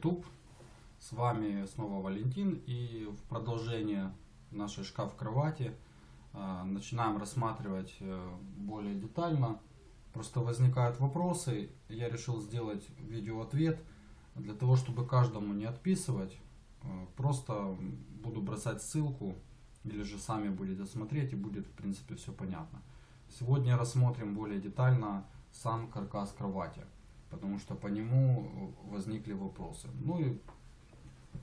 YouTube. С вами снова Валентин и в продолжение нашей шкаф-кровати э, начинаем рассматривать э, более детально. Просто возникают вопросы, я решил сделать видео-ответ для того, чтобы каждому не отписывать. Э, просто буду бросать ссылку или же сами будете смотреть и будет в принципе все понятно. Сегодня рассмотрим более детально сам каркас кровати потому что по нему возникли вопросы. Ну и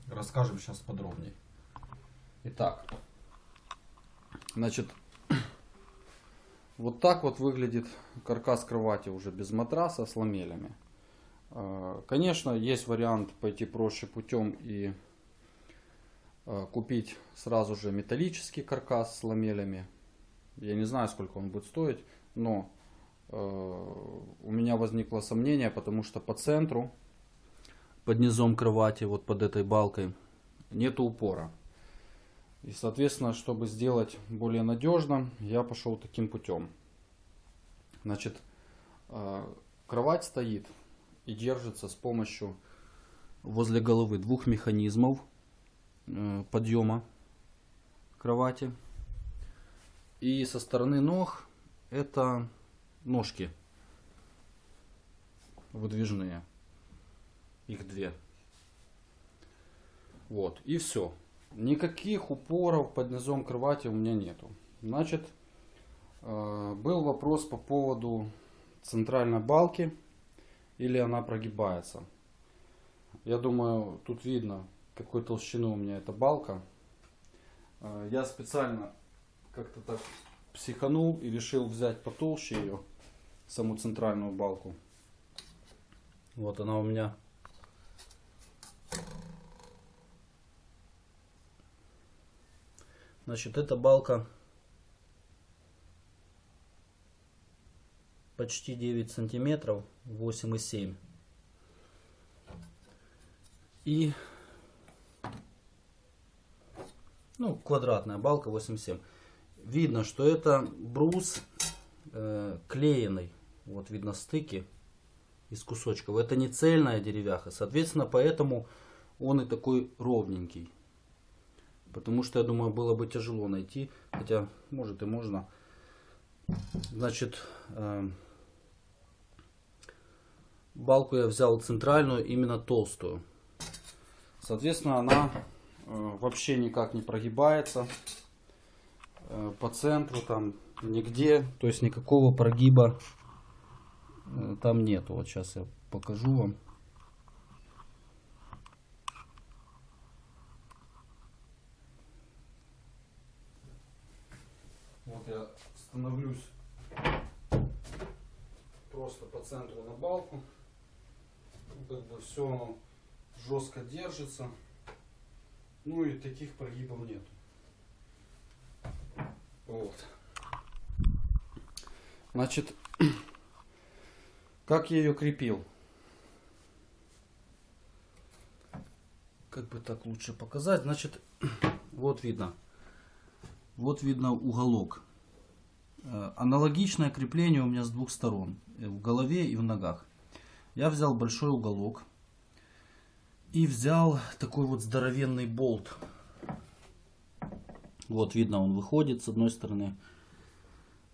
расскажем сейчас подробнее. Итак, значит, вот так вот выглядит каркас кровати уже без матраса с ламелями. А, конечно, есть вариант пойти проще путем и а, купить сразу же металлический каркас с ламелями. Я не знаю, сколько он будет стоить, но Э, у меня возникло сомнение, потому что по центру, под низом кровати, вот под этой балкой, нету упора. И, соответственно, чтобы сделать более надежно, я пошел таким путем. Значит, э, кровать стоит и держится с помощью возле головы двух механизмов э, подъема кровати. И со стороны ног это ножки выдвижные. Их две. Вот. И все. Никаких упоров под низом кровати у меня нету. Значит, э, был вопрос по поводу центральной балки. Или она прогибается. Я думаю, тут видно, какой толщины у меня эта балка. Э, я специально как-то так психанул и решил взять потолще ее саму центральную балку. Вот она у меня. Значит, эта балка почти 9 сантиметров, 8,7. И ну, квадратная балка 8,7. Видно, что это брус э, клееный. Вот видно стыки из кусочков. Это не цельная деревяха. Соответственно, поэтому он и такой ровненький. Потому что, я думаю, было бы тяжело найти. Хотя, может и можно. Значит, э, балку я взял центральную, именно толстую. Соответственно, она э, вообще никак не прогибается. Э, по центру там нигде. То есть никакого прогиба там нету. Вот сейчас я покажу вам. Вот я становлюсь просто по центру на балку. Как бы все жестко держится. Ну и таких прогибов нет. Вот. Значит, как я ее крепил? Как бы так лучше показать? Значит, вот видно. Вот видно уголок. Э, аналогичное крепление у меня с двух сторон. Э, в голове и в ногах. Я взял большой уголок. И взял такой вот здоровенный болт. Вот видно, он выходит с одной стороны.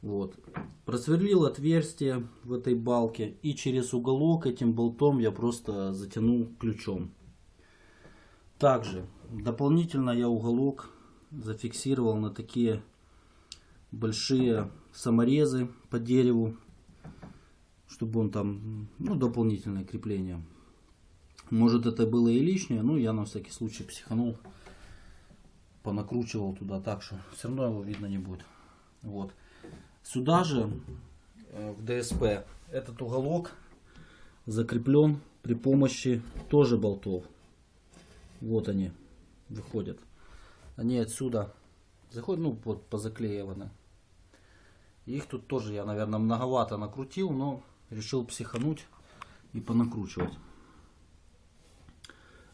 Вот. Просверлил отверстие в этой балке и через уголок этим болтом я просто затянул ключом. Также дополнительно я уголок зафиксировал на такие большие саморезы по дереву, чтобы он там, ну, дополнительное крепление. Может это было и лишнее, но я на всякий случай психанул, понакручивал туда так, что все равно его видно не будет. Вот. Сюда же э, в ДСП этот уголок закреплен при помощи тоже болтов. Вот они выходят. Они отсюда заходят, ну вот позаклеиваны. Их тут тоже я, наверное, многовато накрутил, но решил психануть и понакручивать.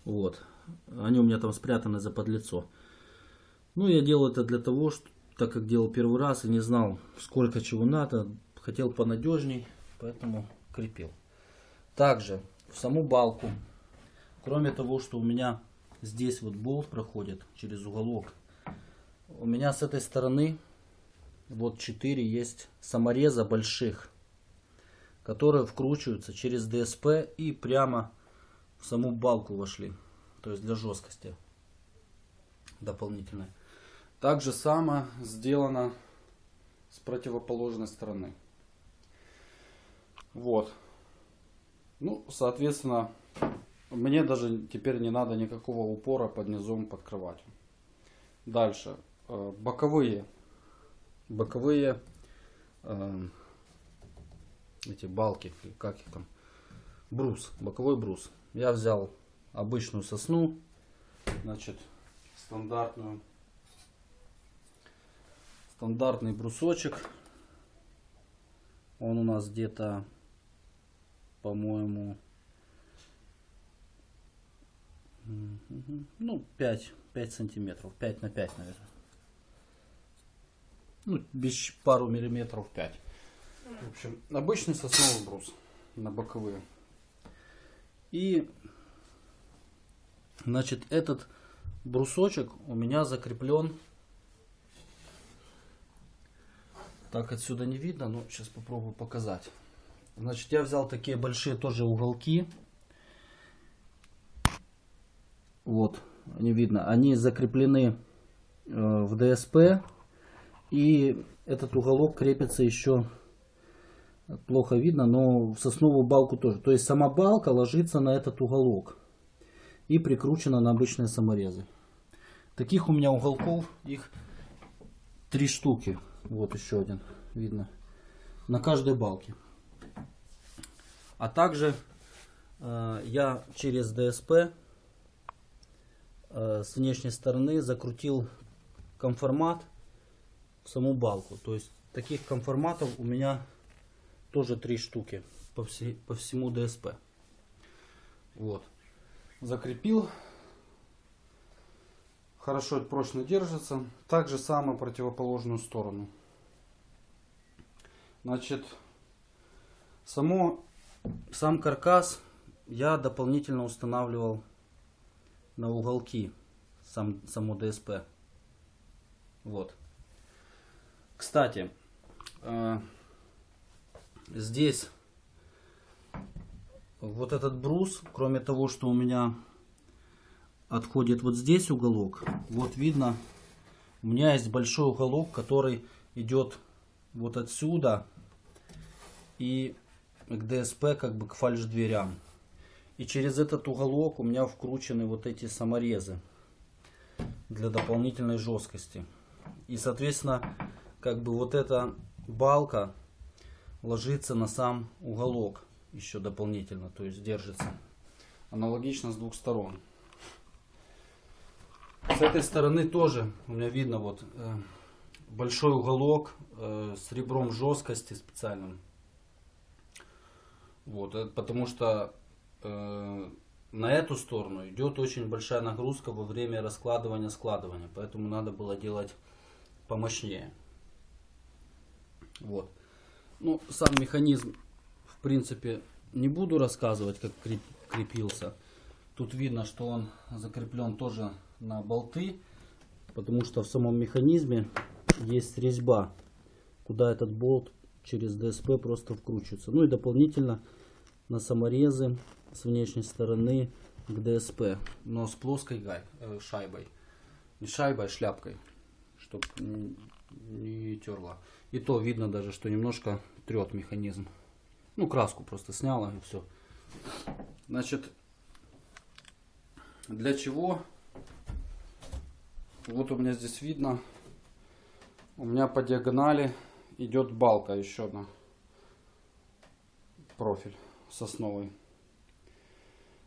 Вот. Они у меня там спрятаны за подлицо. Ну, я делаю это для того, что так как делал первый раз и не знал, сколько чего надо, хотел понадежней, поэтому крепил. Также в саму балку Кроме того, что у меня здесь вот болт проходит через уголок, у меня с этой стороны вот 4 есть самореза больших, которые вкручиваются через ДСП и прямо в саму балку вошли. То есть для жесткости дополнительной. Так же само сделано с противоположной стороны. Вот. Ну, соответственно, мне даже теперь не надо никакого упора под низом под кроватью. Дальше. Э, боковые. Боковые э, эти балки, как их там, брус, боковой брус. Я взял обычную сосну, значит, стандартную, стандартный брусочек. Он у нас где-то, по-моему, ну, 5, 5 сантиметров, 5 на 5, наверное. Ну, без пару миллиметров 5. В общем, обычный сосновый брус на боковые. И, значит, этот брусочек у меня закреплен. Так отсюда не видно, но сейчас попробую показать. Значит, я взял такие большие тоже уголки. Вот, они видно. Они закреплены э, в ДСП. И этот уголок крепится еще плохо видно, но в сосновую балку тоже. То есть сама балка ложится на этот уголок и прикручена на обычные саморезы. Таких у меня уголков, их три штуки. Вот еще один, видно, на каждой балке. А также э, я через ДСП э, с внешней стороны закрутил конформат в саму балку. То есть таких конформатов у меня тоже три штуки по, все, по всему ДСП. Вот. Закрепил. Хорошо прочно держится. Так же самое противоположную сторону. Значит, само, сам каркас я дополнительно устанавливал на уголки сам, само ДСП. Вот. Кстати, э, здесь вот этот брус, кроме того, что у меня отходит вот здесь уголок, вот видно, у меня есть большой уголок, который идет вот отсюда и к ДСП, как бы к фальш дверям. И через этот уголок у меня вкручены вот эти саморезы для дополнительной жесткости. И, соответственно, как бы вот эта балка ложится на сам уголок еще дополнительно, то есть держится. Аналогично с двух сторон. С этой стороны тоже у меня видно вот э, большой уголок э, с ребром жесткости специальным. Вот, это потому что э, на эту сторону идет очень большая нагрузка во время раскладывания складывания, поэтому надо было делать помощнее. Вот. Ну, сам механизм, в принципе, не буду рассказывать, как крепился. Тут видно, что он закреплен тоже на болты, потому что в самом механизме есть резьба, куда этот болт через ДСП просто вкручивается. Ну и дополнительно на саморезы с внешней стороны к ДСП, но с плоской гай, э, шайбой. Не шайбой, а шляпкой, чтобы не, не терла. И то видно даже, что немножко трет механизм. Ну, краску просто сняла и все. Значит, для чего? Вот у меня здесь видно. У меня по диагонали идет балка еще одна. Профиль сосновый.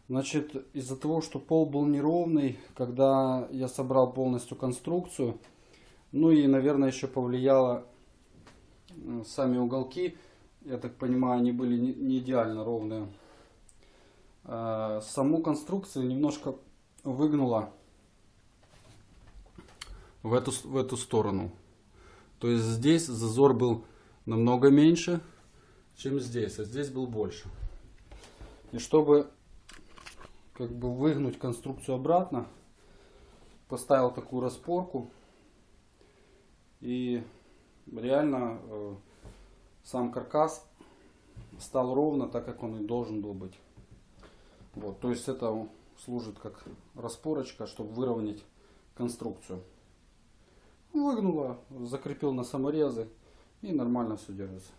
Значит, из-за того, что пол был неровный, когда я собрал полностью конструкцию, ну и, наверное, еще повлияло сами уголки, я так понимаю, они были не идеально ровные. А, саму конструкцию немножко выгнула в эту, в эту сторону. То есть здесь зазор был намного меньше, чем здесь, а здесь был больше. И чтобы как бы выгнуть конструкцию обратно. Поставил такую распорку. И реально э, сам каркас стал ровно так, как он и должен был быть. Вот, то есть это служит как распорочка, чтобы выровнять конструкцию. Выгнула, закрепил на саморезы и нормально все держится.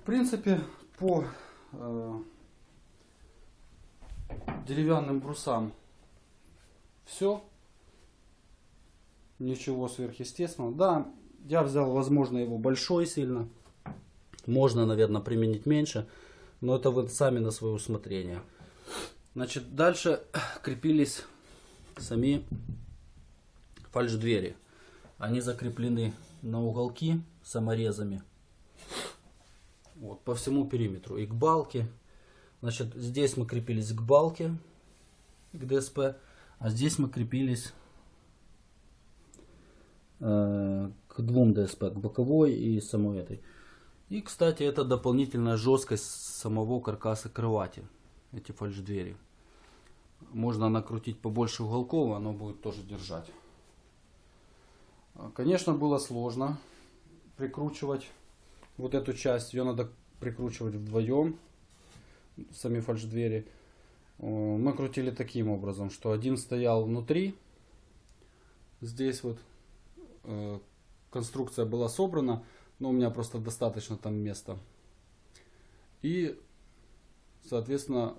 В принципе, по э, деревянным брусам все. Ничего сверхъестественного. Да, я взял, возможно, его большой сильно. Можно, наверное, применить меньше, но это вы сами на свое усмотрение. Значит, дальше крепились сами фальш-двери. Они закреплены на уголки саморезами. Вот, по всему периметру. И к балке. Значит, здесь мы крепились к балке, к ДСП, а здесь мы крепились э, к двум ДСП, к боковой и самой этой. И, кстати, это дополнительная жесткость самого каркаса кровати, эти фальш-двери. Можно накрутить побольше уголков, оно будет тоже держать. Конечно, было сложно прикручивать вот эту часть. Ее надо прикручивать вдвоем, сами фальш-двери. Мы крутили таким образом, что один стоял внутри. Здесь вот э, конструкция была собрана, но у меня просто достаточно там места. И, соответственно,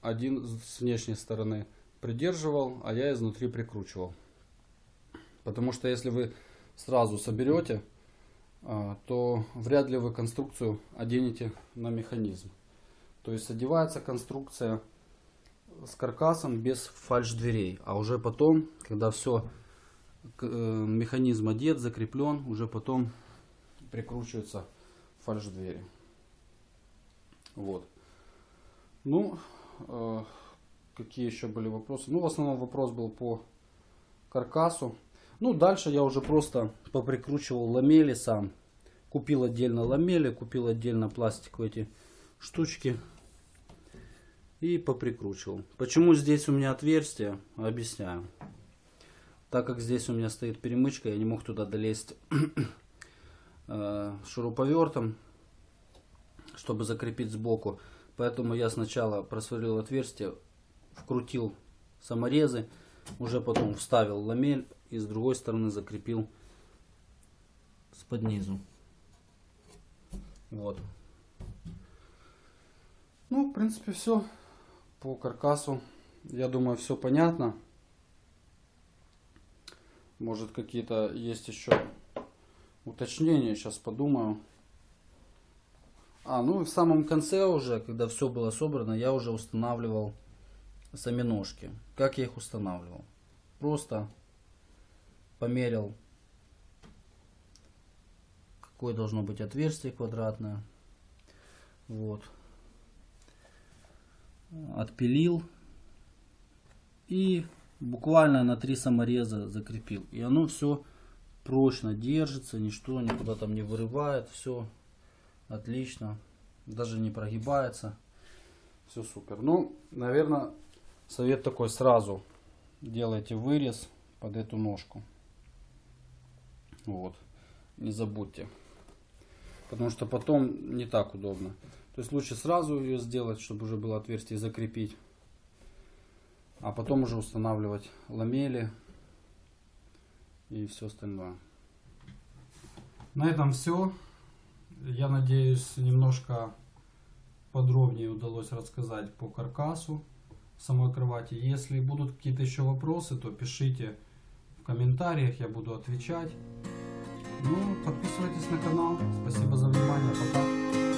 один с внешней стороны придерживал, а я изнутри прикручивал. Потому что если вы сразу соберете, а, то вряд ли вы конструкцию оденете на механизм. То есть одевается конструкция с каркасом без фальш-дверей. А уже потом, когда все, э, механизм одет, закреплен, уже потом прикручиваются фальш-двери. Вот. Ну, э, какие еще были вопросы? Ну, в основном вопрос был по каркасу. Ну, дальше я уже просто поприкручивал ламели сам. Купил отдельно ламели, купил отдельно пластиковые эти штучки. И поприкручивал. Почему здесь у меня отверстие? Объясняю. Так как здесь у меня стоит перемычка, я не мог туда долезть э, шуруповертом, чтобы закрепить сбоку. Поэтому я сначала просверлил отверстие, вкрутил саморезы, уже потом вставил ламель и с другой стороны закрепил с под низу. Вот. Ну, в принципе, все по каркасу. Я думаю, все понятно. Может, какие-то есть еще уточнения. Сейчас подумаю. А, ну и в самом конце уже, когда все было собрано, я уже устанавливал сами ножки. Как я их устанавливал? Просто померил, какое должно быть отверстие квадратное. Вот. Отпилил. И буквально на три самореза закрепил. И оно все прочно держится, ничто никуда там не вырывает. Все отлично. Даже не прогибается. Все супер. Ну, наверное, совет такой сразу. Делайте вырез под эту ножку. Вот. Не забудьте. Потому что потом не так удобно. То есть лучше сразу ее сделать, чтобы уже было отверстие закрепить. А потом уже устанавливать ламели и все остальное. На этом все. Я надеюсь, немножко подробнее удалось рассказать по каркасу самой кровати. Если будут какие-то еще вопросы, то пишите в комментариях, я буду отвечать. Ну, подписывайтесь на канал. Спасибо за внимание. Пока.